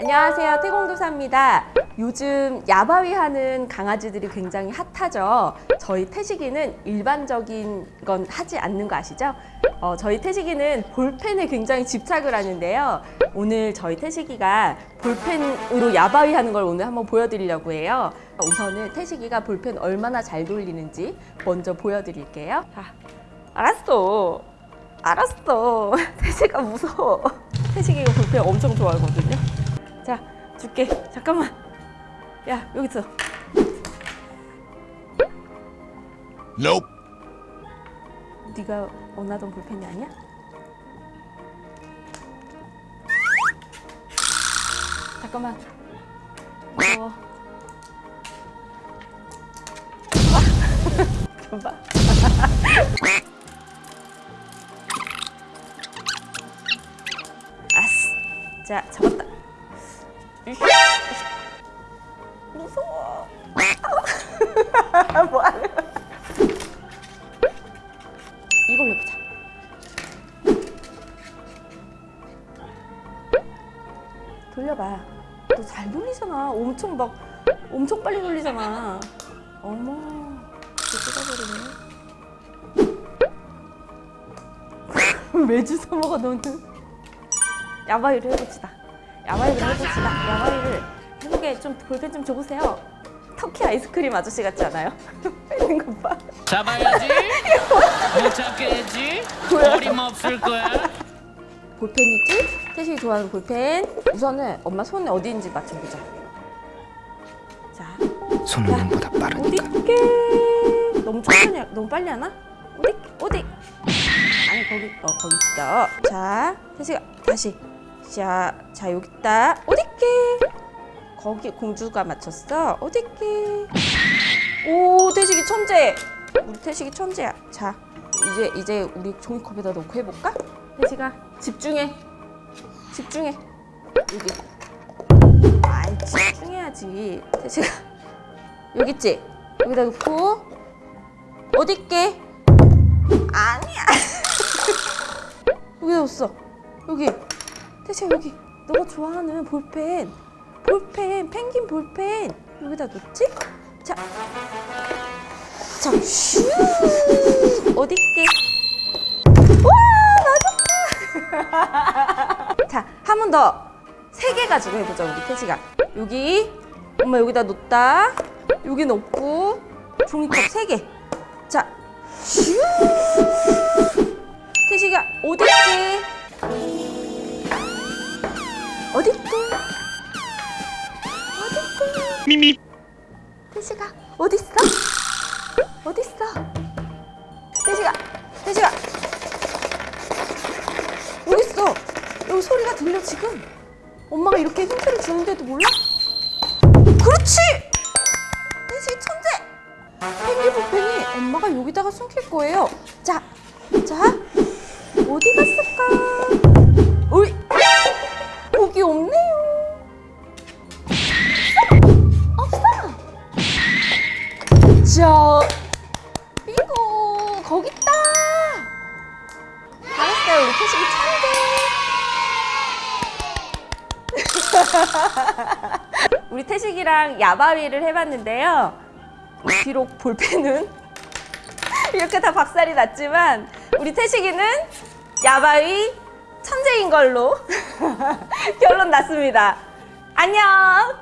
안녕하세요. 태공도사입니다. 요즘 야바위 하는 강아지들이 굉장히 핫하죠. 저희 태식이는 일반적인 건 하지 않는 거 아시죠? 어, 저희 태식이는 볼펜에 굉장히 집착을 하는데요. 오늘 저희 태식이가 볼펜으로 야바위 하는 걸 오늘 한번 보여드리려고 해요. 우선은 태식이가 볼펜 얼마나 잘 돌리는지 먼저 보여드릴게요. 자, 알았어. 알았어. 태식아 무서워. 태식이가 볼펜 엄청 좋아하거든요 자 줄게. 잠깐만. 야 여기 있어. Nope. 네가 원하던 볼펜이 아니야? 잠깐만. 무서워 봐 아스 자 잡았다 무서워. 뭐하는 이걸로 해보자. 돌려봐. 너 잘 돌리잖아. 엄청 막 엄청 빨리 돌리잖아. 어머 뜯어버리네. 왜 주워 먹어 너는. 야바위를 해봅시다. 야바위를 해봅시다. 야바위를 해보게 좀 볼펜 좀 줘보세요 터키 아이스크림 아저씨 같지 않아요? 빼는 것 봐. 잡아야지. 못 잡겠지. 어림없을 거야. 볼펜이지? 태식이 좋아하는 볼펜. 우선은 엄마 손에 어디 있는지 맞춰보자. 자, 손은 눈보다 빠르니까. 어디게? 너무 천천히, 하- 너무 빨리 하나? 어디? 어디? 아니 거기, 어 거기 있어. 자, 태식아 다시. 자, 자 여기 있다. 어디게? 거기 공주가 맞췄어. 어디게? 오, 태식이 천재. 우리 태식이 천재야. 자, 이제 이제 우리 종이컵에다 넣고 해볼까? 태식아 집중해. 집중해. 여기. 아이 집중해야지. 태식아 여기 있지? 여기다 놓고 어디 있게? 아니야. 여기다 뒀어. 여기. 태식아 여기. 너가 좋아하는 볼펜. 볼펜, 펭귄 볼펜. 여기다 놓지? 자. 자, 슈. 어디 있게? 와, 맞았다. 자, 한 번 더. 세 개 가지고 해보자, 우리 태식아. 여기. 엄마 여기다 놓다. 여기 넣고. 종이컵 세 개. 자, 슈. 태식아, 어디 있게? 어디 있게? 미미. 태식아? 어디 있어? 태식아, 태식아 있어. 여기 소리가 들려 지금. 엄마가 이렇게 힌트를 주는데도 몰라? 그렇지. 태식이 천재. 펭귄 볼펜이 엄마가 여기다가 숨길 거예요. 자, 자 어디 갔을까? 자, 빙고 거기 있다. 잘했어요, 우리 태식이 천재. 우리 태식이랑 야바위를 해봤는데요. 비록 볼펜은 이렇게 다 박살이 났지만 우리 태식이는 야바위 천재인 걸로 결론 났습니다. 안녕.